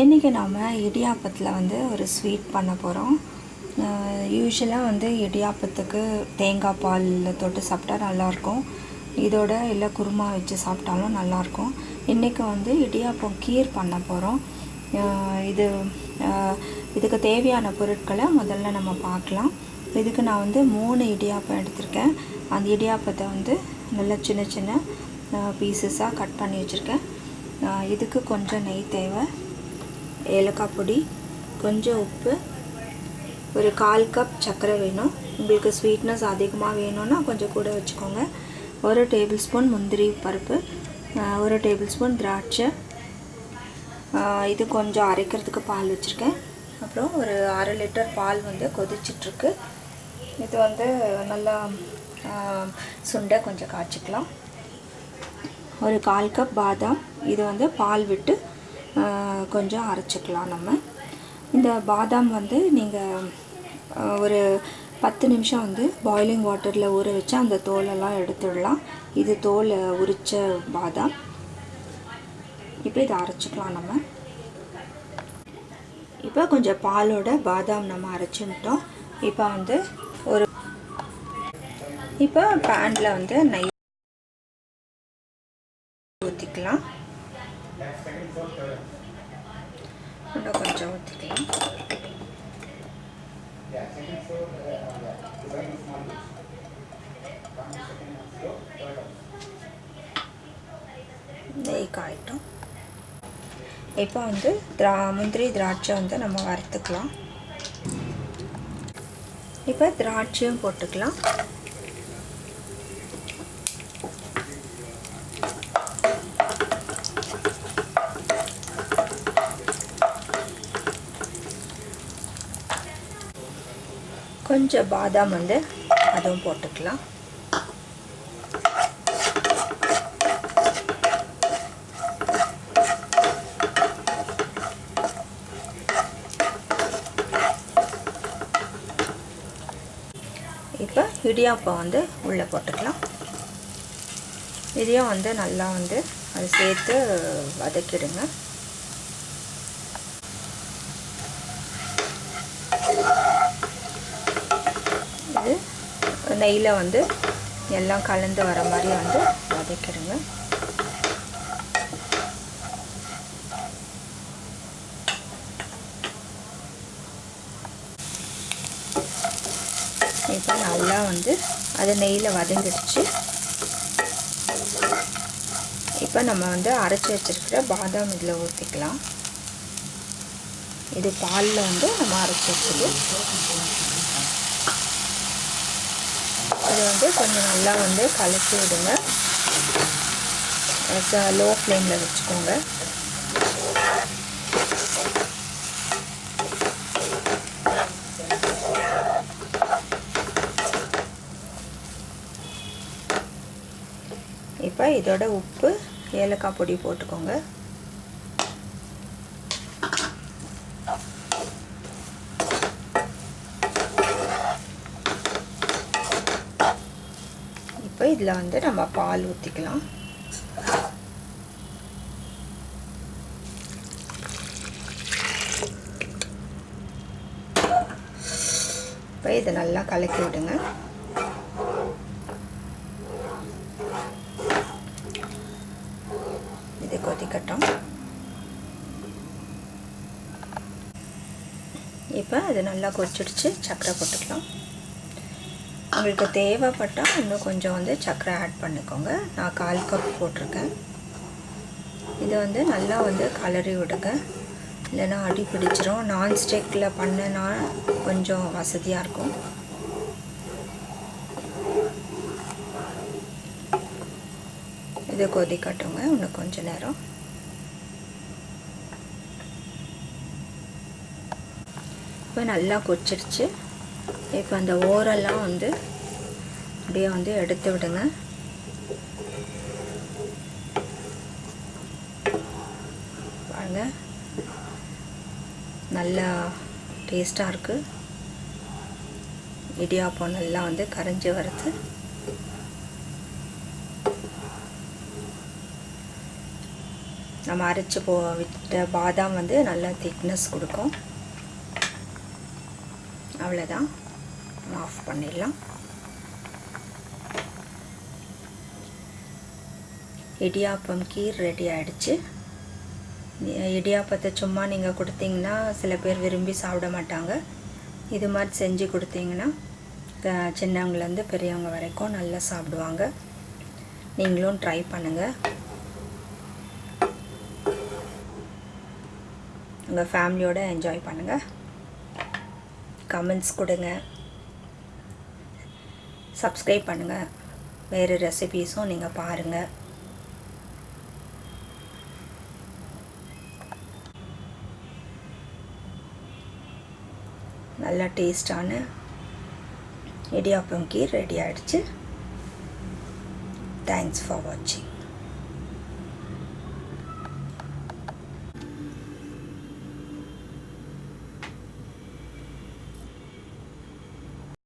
இன்றைக்கி நாம் இடியாப்பத்தில் வந்து ஒரு ஸ்வீட் பண்ண போகிறோம் யூஸ்வலாக வந்து இடியாப்பத்துக்கு தேங்காய் பாலில் தொட்டு சாப்பிட்டா நல்லாயிருக்கும். இதோட இல்லை குருமா வச்சு சாப்பிட்டாலும் நல்லாயிருக்கும். இன்றைக்கி வந்து இடியாப்பம் கீர் பண்ண போகிறோம் இது இதுக்கு தேவையான பொருட்களை முதல்ல நம்ம பார்க்கலாம். இதுக்கு நான் வந்து மூணு இடியாப்பம் எடுத்திருக்கேன். அந்த இடியாப்பத்தை வந்து நல்லா சின்ன சின்ன பீசஸாக கட் பண்ணி வச்சுருக்கேன். இதுக்கு கொஞ்சம் நெய் தேவை. ஏலக்காய் பொடி கொஞ்சம் உப்பு ஒரு கால் கப் சர்க்கரை வேணும். உங்களுக்கு ஸ்வீட்னஸ் அதிகமாக வேணும்னா கொஞ்சம் கூட வச்சுக்கோங்க. ஒரு டேபிள் ஸ்பூன் முந்திரி பருப்பு ஒரு டேபிள் ஸ்பூன் திராட்சை இது கொஞ்சம் அரைக்கிறதுக்கு பால் வச்சுருக்கேன். அப்புறம் ஒரு அரை லிட்டர் பால் வந்து கொதிச்சிட்ருக்கு. இது வந்து நல்லா சுண்டை கொஞ்சம் காய்ச்சிக்கலாம். ஒரு கால் கப் பாதாம் இது வந்து பால் விட்டு கொஞ்சம் அரைச்சிக்கலாம் நம்ம. இந்த பாதாம் வந்து நீங்கள் ஒரு பத்து நிமிஷம் வந்து பாய்லிங் வாட்டரில் ஊற வச்சு அந்த தோலெல்லாம் எடுத்துடலாம். இது தோல் உரித்த பாதாம். இப்போ இதை அரைச்சிக்கலாம் நம்ம. இப்போ கொஞ்சம் பாலோட பாதாம் நம்ம அரைச்சிட்டோம். இப்போ வந்து ஒரு இப்போ பேனில் வந்து நெய் ஊற்றிக்கலாம் இன்னும் கொஞ்சம் ஊற்றிக்கலாம் நெய் இப்போ வந்து திரா முந்திரி திராட்சை வந்து நம்ம வறுத்துக்கலாம். இப்போ திராட்சையும் போட்டுக்கலாம். கொஞ்சம் பாதாம் வந்து அதுவும் போட்டுக்கலாம். இப்போ இடியாப்பம் வந்து உள்ளே போட்டுக்கலாம். இதையும் வந்து நல்லா வந்து அது சேர்த்து வதக்கிடுங்க இது நெய்யில் வந்து எல்லாம் கலந்து வர மாதிரி வந்து வதக்கிடுங்க. இப்போ நல்லா வந்து அது நெய்யில் வதங்கிடுச்சு. இப்போ நம்ம வந்து அரைச்சி வச்சுருக்கிற பாதாம் இதில் ஊற்றிக்கலாம். இது பாலில் வந்து நம்ம அரைச்சி வச்சுருக்கோம் இது வந்து கொஞ்சம் நல்லா வந்து கலக்கி விடுங்க. லோ ஃப்ளேமில் வச்சுக்கோங்க. இப்போ இதோட உப்பு ஏலக்காய் பொடி போட்டுக்கோங்க. இப்போ இதில் வந்து நம்ம பால் ஊற்றிக்கலாம் இப்போ இதை நல்லா கலக்கி விடுங்க. இது கொதிக்கட்டும். இப்போ அது நல்லா கொதிச்சிடுச்சு. சக்கரை போட்டுக்கலாம். உங்களுக்கு தேவைப்பட்டால் இன்னும் கொஞ்சம் வந்து சர்க்கரை ஆட் பண்ணிக்கோங்க. நான் கால் கப் போட்டிருக்கேன். இதை வந்து நல்லா வந்து கலரி விடுங்க. இல்லைன்னா அடி பிடிச்சிரும். நான்ஸ்டிக்கில் பண்ணனா கொஞ்சம் வசதியாக இருக்கும். இது கொதிக்கட்டுங்க இன்னும் கொஞ்ச நேரம். இப்போ நல்லா கொச்சிருச்சு இப்போ அந்த ஓரெல்லாம் வந்து அப்படியே வந்து எடுத்து விடுங்க. பாருங்க. நல்லா டேஸ்ட்டாக இருக்குது இடியாப்பம் நல்லா வந்து கரைஞ்சி வருது. நம்ம அரைச்சி போ விட்ட பாதாம் வந்து நல்லா திக்னஸ் கொடுக்கும். அவ்வளோதான் ஆஃப் பண்ணிடலாம். இடியாப்பம் கீர் ரெடி ஆகிடுச்சு இடியாப்பத்தை சும்மா நீங்கள் கொடுத்தீங்கன்னா சில பேர் விரும்பி சாப்பிட மாட்டாங்க. இது மாதிரி செஞ்சு கொடுத்தீங்கன்னா சின்னவங்கலேருந்து பெரியவங்க வரைக்கும் நல்லா சாப்பிடுவாங்க. நீங்களும் ட்ரை பண்ணுங்கள் உங்கள் ஃபேமிலியோடு என்ஜாய் பண்ணுங்கள் கமெண்ட்ஸ் கொடுங்க. சப்ஸ்கிரைப் பண்ணுங்கள் வேறு ரெசிபீஸும் நீங்கள் பாருங்கள் நல்லா டேஸ்டான இடியாப்பம் கீர் ரெடி ஆகிடுச்சு தேங்க்ஸ் ஃபார் வாட்சிங்